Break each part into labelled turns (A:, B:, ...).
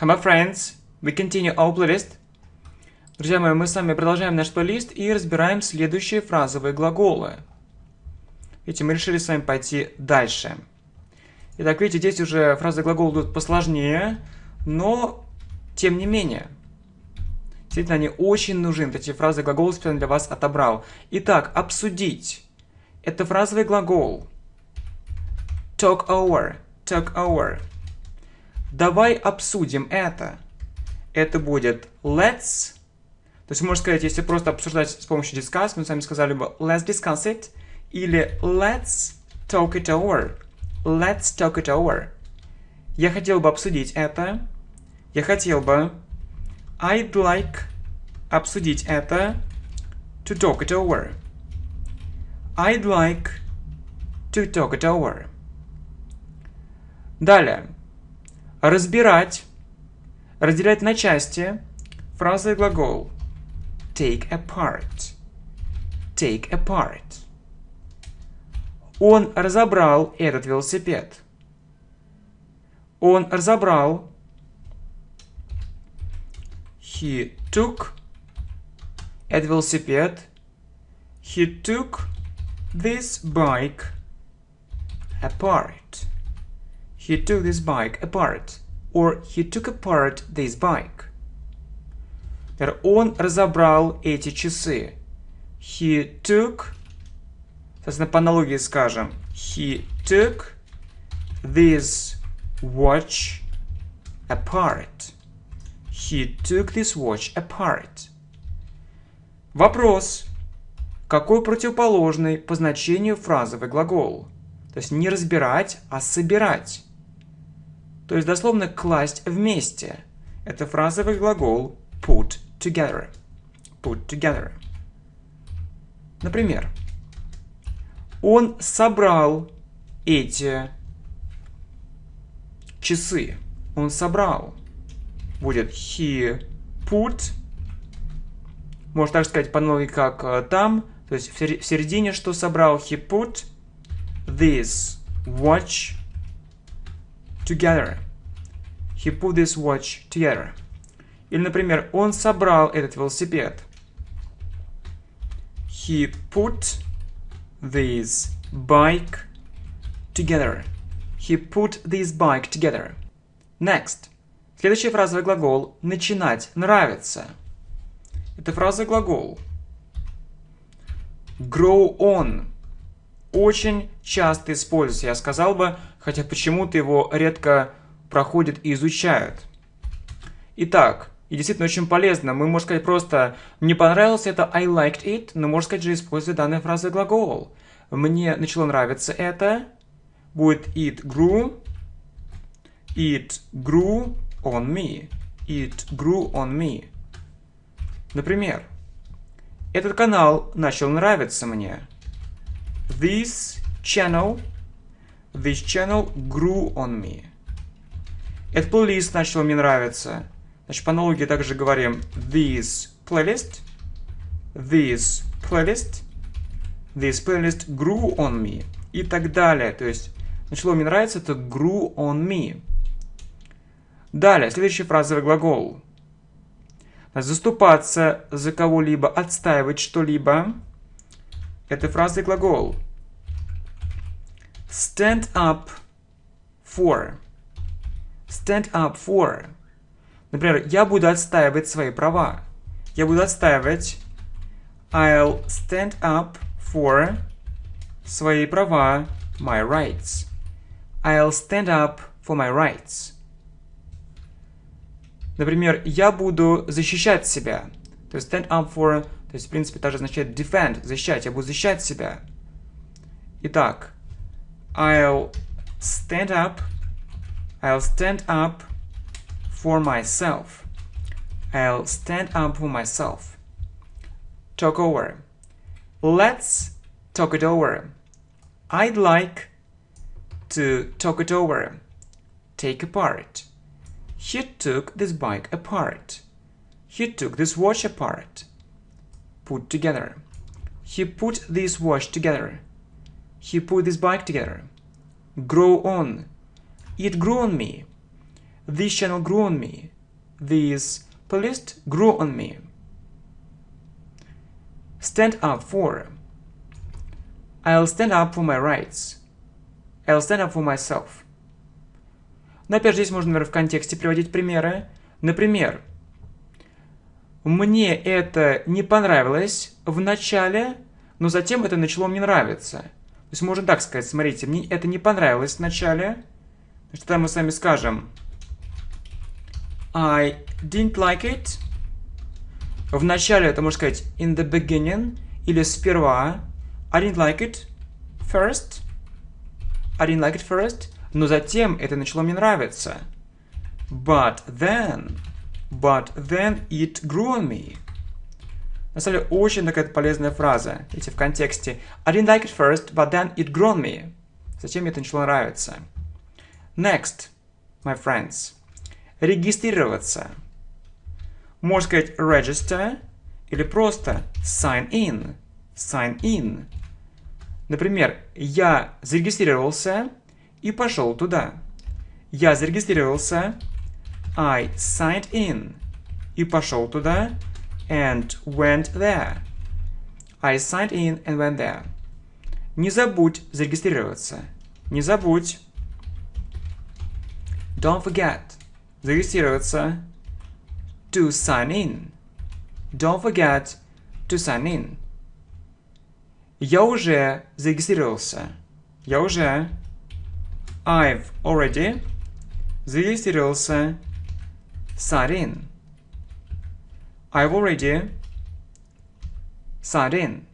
A: Hello, friends! We continue our playlist. Друзья мои, мы с вами продолжаем наш плейлист и разбираем следующие фразовые глаголы. Видите, мы решили с вами пойти дальше. Итак, видите, здесь уже фразы глагола идут посложнее, но тем не менее. Действительно, они очень нужны. Эти фразы глагола специально для вас отобрал. Итак, обсудить. Это фразовый глагол. Talk over. Talk over. Давай обсудим это. Это будет let's. То есть можно сказать, если просто обсуждать с помощью discuss, мы с вами сказали бы let's discuss it. Или let's talk it over. Let's talk it over. Я хотел бы обсудить это. Я хотел бы. I'd like обсудить это. To talk it over. I'd like to talk it over. Далее. Разбирать. Разделять на части. Фраза и глагол. Take apart. Take apart. Он разобрал этот велосипед. Он разобрал. He took этот велосипед. He took this bike apart. He took this bike apart. Or he took apart this bike. Он разобрал эти часы. He took Соответственно, по аналогии скажем He took this watch apart. He took this watch apart. Вопрос. Какой противоположный по значению фразовый глагол? То есть не разбирать, а собирать. То есть дословно класть вместе. Это фразовый глагол put together. Put together. Например, он собрал эти часы. Он собрал. Будет he put. Можно так сказать по аналогии, как э, там. То есть в середине что собрал? He put this watch together. He put this watch together. Или, например, он собрал этот велосипед. He put this bike together. He put this bike together. Next. Следующий фразовый глагол «начинать нравится». Это фраза глагол. Grow on. Очень часто используется, я сказал бы, хотя почему-то его редко проходят и изучают. Итак, и действительно очень полезно. Мы, можно сказать, просто «мне понравилось это I liked it», но, можно сказать же, используя данную фразу глагол. «Мне начало нравиться это» будет «it grew», «it grew on me», «it grew on me». Например, «этот канал начал нравиться мне». This channel, this channel grew on me. Этот плейлист начал мне нравиться. Значит, по аналогии также говорим this playlist, this playlist, this playlist grew on me и так далее. То есть, начало мне нравится, это grew on me. Далее, следующий фразовый глагол. Заступаться за кого-либо, отстаивать что-либо. Это фразовый глагол. Stand up for. Stand up for. Например, я буду отстаивать свои права. Я буду отстаивать I'll stand up for свои права, my rights. I'll stand up for my rights. Например, я буду защищать себя. То есть stand up for, то есть в принципе также означает defend, защищать. Я буду защищать себя. Итак, I'll stand up, I'll stand up for myself. I'll stand up for myself. Talk over. Let's talk it over. I'd like to talk it over. Take apart. He took this bike apart. He took this watch apart. Put together. He put this watch together. He put this bike together. Grow on. It grew on me. This channel grew on me. This playlist grew on me. Stand up for. I'll stand up for my rights. I'll stand up for myself. Но опять же, здесь можно, например, в контексте приводить примеры. Например, мне это не понравилось в начале, но затем это начало мне нравиться. То есть можно так сказать, смотрите, мне это не понравилось в начале, значит, тогда мы с вами скажем I didn't like it. В начале это можно сказать in the beginning или сперва. I didn't like it first. I didn't like it first. Но затем это начало мне нравиться. But then, but then it grew on me. На самом деле, очень такая полезная фраза. Видите, в контексте. I didn't like it first, but then it grew on me. Затем мне это начало нравиться. Next, my friends. Регистрироваться. Можно сказать register или просто sign in. Sign in. Например, я зарегистрировался и пошел туда. Я зарегистрировался, I signed in, и пошел туда, and went there. I signed in and went there. Не забудь зарегистрироваться. Не забудь. Don't forget. Зарегистрироваться. To sign in. Don't forget to sign in. Я уже зарегистрировался. Я уже I've already зарегистрировался. In. I've already in.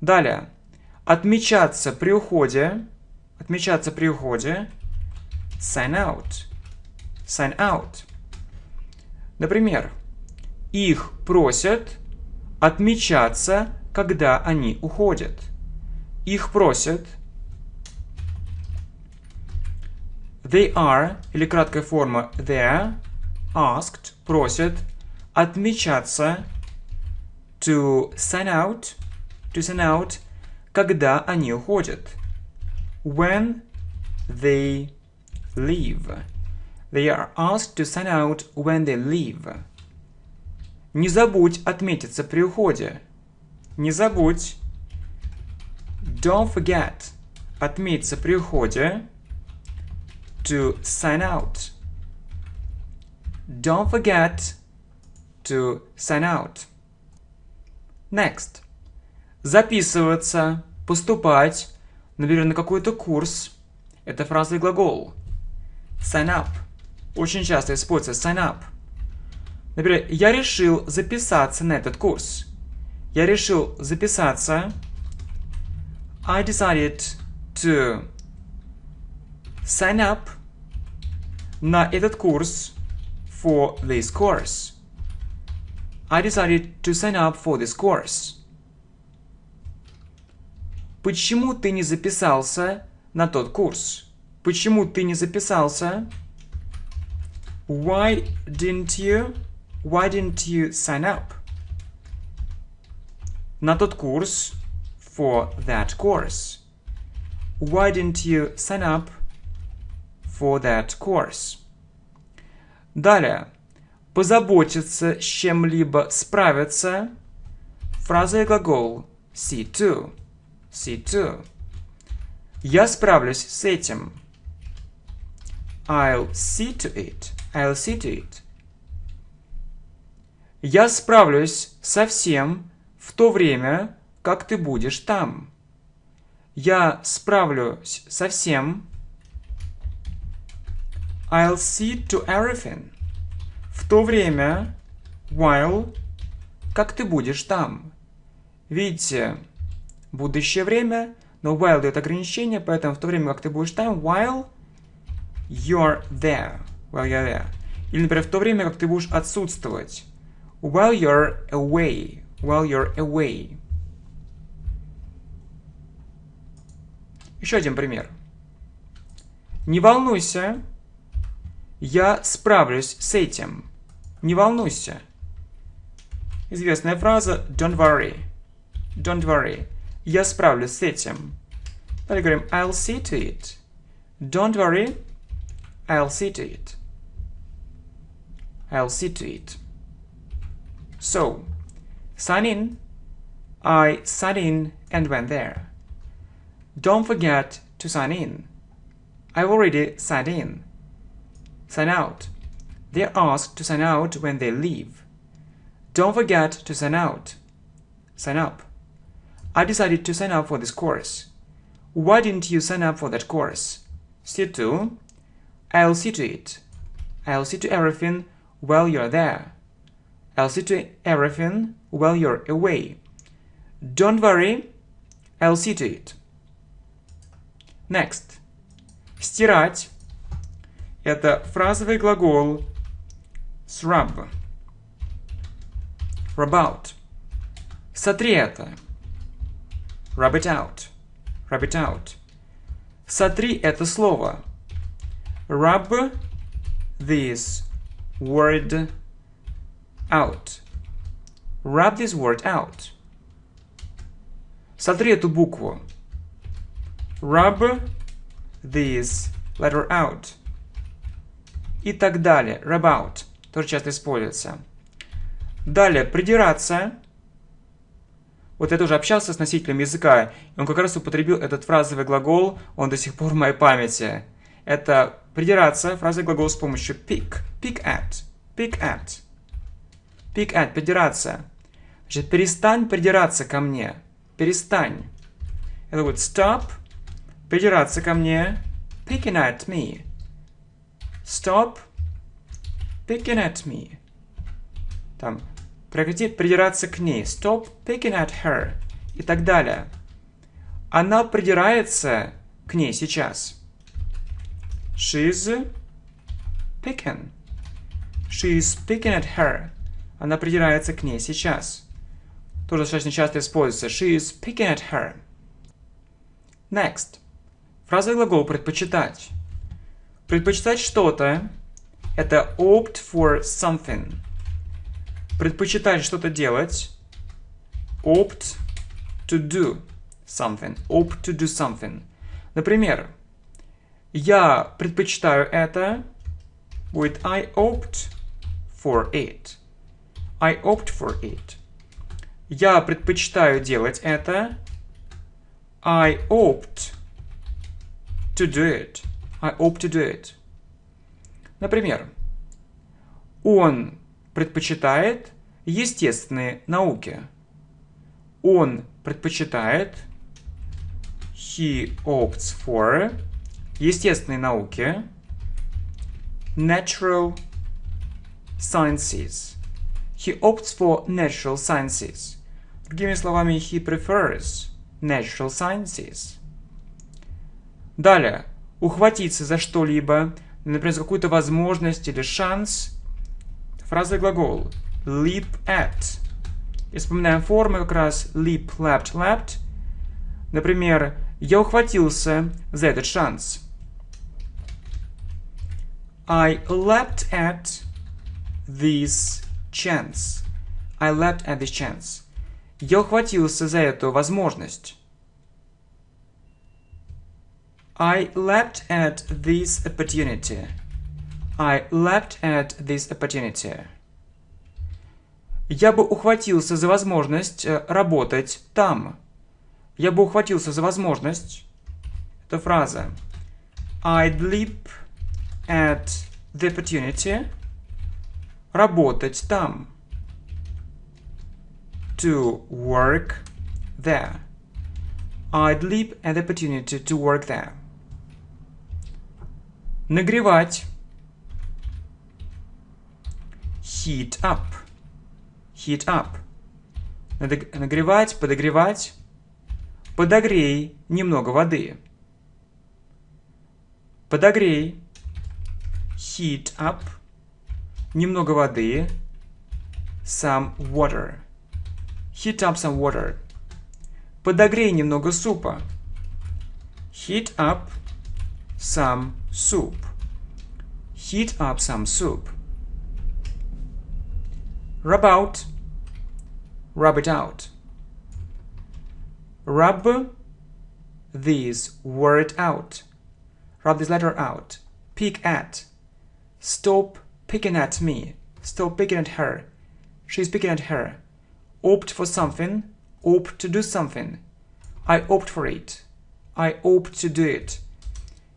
A: Далее. Отмечаться при уходе. Отмечаться при уходе. Sign out. Sign out. Например, их просят отмечаться, когда они уходят. Их просят They are, или краткая форма they asked, просят отмечаться to sign out, to sign out, когда они уходят. When they leave. They are asked to sign out when they leave. Не забудь отметиться при уходе. Не забудь. Don't forget. Отметиться при уходе to sign out. Don't forget to sign out. Next. Записываться, поступать, например, на какой-то курс. Это фраза и глагол. Sign up. Очень часто используется sign up. Например, я решил записаться на этот курс. Я решил записаться. I decided to sign up на этот курс for this course. I decided to sign up for this course. Почему ты не записался на тот курс? Почему ты не записался? Why didn't you? Why didn't you sign up? На тот курс. For that course. Why didn't you sign up for that course. Далее. Позаботиться с чем-либо, справиться. Фраза и глагол see to. See to. Я справлюсь с этим. I'll see to it. I'll see to it. Я справлюсь со всем в то время, как ты будешь там. Я справлюсь со всем I'll see to everything. В то время, while, как ты будешь там. Видите, будущее время, но while дает ограничение, поэтому в то время, как ты будешь там, while you're there. While you're there. Или, например, в то время, как ты будешь отсутствовать. While you're away. While you're away. Еще один пример. Не волнуйся, я справлюсь с этим. Не волнуйся. Известная фраза don't worry. Don't worry. Я справлюсь с этим. Далее говорим I'll see to it. Don't worry. I'll see to it. I'll see to it. So, sign in. I signed in and went there. Don't forget to sign in. I've already signed in. Sign out. They're asked to sign out when they leave. Don't forget to sign out. Sign up. I decided to sign up for this course. Why didn't you sign up for that course? See to. I'll see to it. I'll see to everything while you're there. I'll see to everything while you're away. Don't worry, I'll see to it. Next. Стирать. Это фразовый глагол srub. Rub out. Сотри это. Rub it out. Rub it out. Сотри это слово. Rub this word out. Rub this word out. Сотри эту букву. Rub this letter out. И так далее. Rub out. Тоже часто используется. Далее. Придираться. Вот я тоже общался с носителем языка, и он как раз употребил этот фразовый глагол, он до сих пор в моей памяти. Это придираться, фразовый глагол с помощью pick. Pick at. Pick at. Pick at. Придираться. Значит, перестань придираться ко мне. Перестань. Это будет stop. Придираться ко мне. Picking at me. Stop. Picking at me. Там Прекрати придираться к ней. Stop picking at her. И так далее. Она придирается к ней сейчас. She's picking. She's picking at her. Она придирается к ней сейчас. Тоже достаточно часто используется. She is picking at her. Next. Фраза глагол «предпочитать». Предпочитать что-то – это opt for something предпочитать что-то делать. Opt to do something. Opt to do something. Например, я предпочитаю это. Будет I opt for it. I opt for it. Я предпочитаю делать это. I opt to do it. I opt to do it. Например, он предпочитает естественные науки. Он предпочитает he opts for естественные науки natural sciences. He opts for natural sciences. Другими словами, he prefers natural sciences. Далее. Ухватиться за что-либо, например, за какую-то возможность или шанс – Фраза глагол leap at. И вспоминаем формы как раз leap, leapt, leapt. Например, я ухватился за этот шанс. I leapt at this chance. I leapt at this chance. Я ухватился за эту возможность. I leapt at this opportunity. I leapt at this opportunity. Я бы ухватился за возможность э, работать там. Я бы ухватился за возможность. Это фраза. I'd leap at the opportunity. Работать там. To work there. I'd leap at the opportunity to work there. Нагревать. heat up. Heat up. Нагревать, подогревать. Подогрей немного воды. Подогрей. Heat up. Немного воды. Some water. Heat up some water. Подогрей немного супа. Heat up some soup. Heat up some soup. Rub out, rub it out. Rub this word out. Rub this letter out. pick at. Stop picking at me. Stop picking at her. She's picking at her. Opt for something. Opt to do something. I opt for it. I opt to do it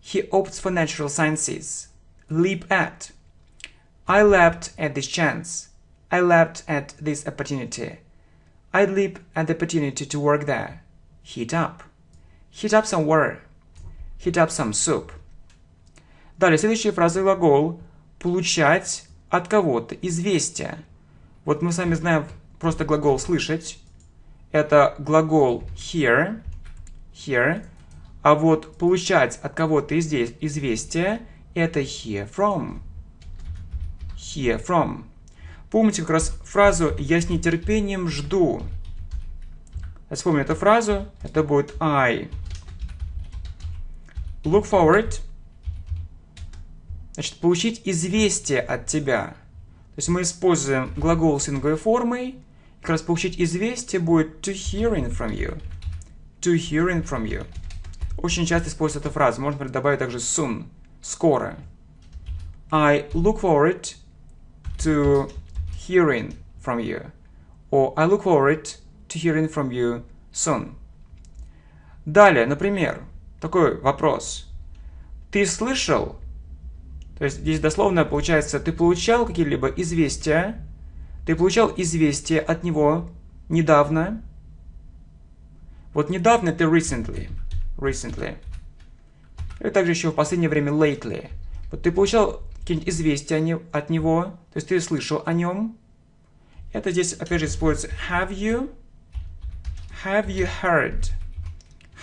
A: He opts for natural sciences. Leap at. I leapt at this chance. I leapt at this opportunity. I leap at the opportunity to work there. Heat up. Heat up some water. Heat up some soup. Далее, следующая фраза глагол получать от кого-то известие. Вот мы с вами знаем просто глагол слышать. Это глагол hear, hear. А вот получать от кого-то здесь известие это hear from. Hear from. Помните как раз фразу «я с нетерпением жду». Я вспомню эту фразу. Это будет I look forward Значит, получить известие от тебя. То есть мы используем глагол с инговой формой. Как раз получить известие будет to hearing from you. To hearing from you. Очень часто используется эта фраза. Можно добавить также soon. Скоро. I look forward to hearing from you. Or I look forward to hearing from you soon. Далее, например, такой вопрос. Ты слышал то есть здесь дословно получается, ты получал какие-либо известия, ты получал известие от него недавно. Вот недавно это recently. Recently. И также еще в последнее время lately. Вот ты получал какие-нибудь известия от него, то есть ты слышал о нем. Это здесь опять же используется have you. Have you heard?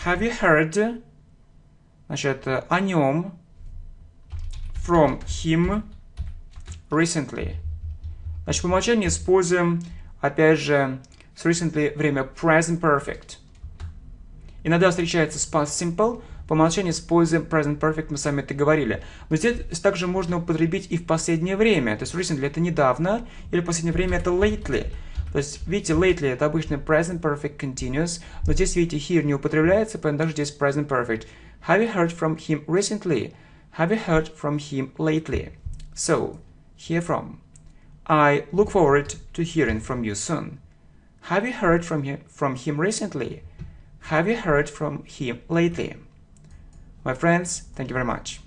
A: Have you heard? Значит, о нем from him recently. Значит, по умолчанию используем, опять же, с recently время present perfect. Иногда встречается past simple, по умолчанию используем present perfect, мы сами это говорили. Но здесь также можно употребить и в последнее время. То есть recently это недавно, или в последнее время это lately. То есть, видите, lately это обычно present perfect continuous, но здесь, видите, here не употребляется, поэтому также здесь present perfect. Have you heard from him recently? Have you heard from him lately? So, hear from. I look forward to hearing from you soon. Have you heard from him, from him recently? Have you heard from him lately? My friends, thank you very much.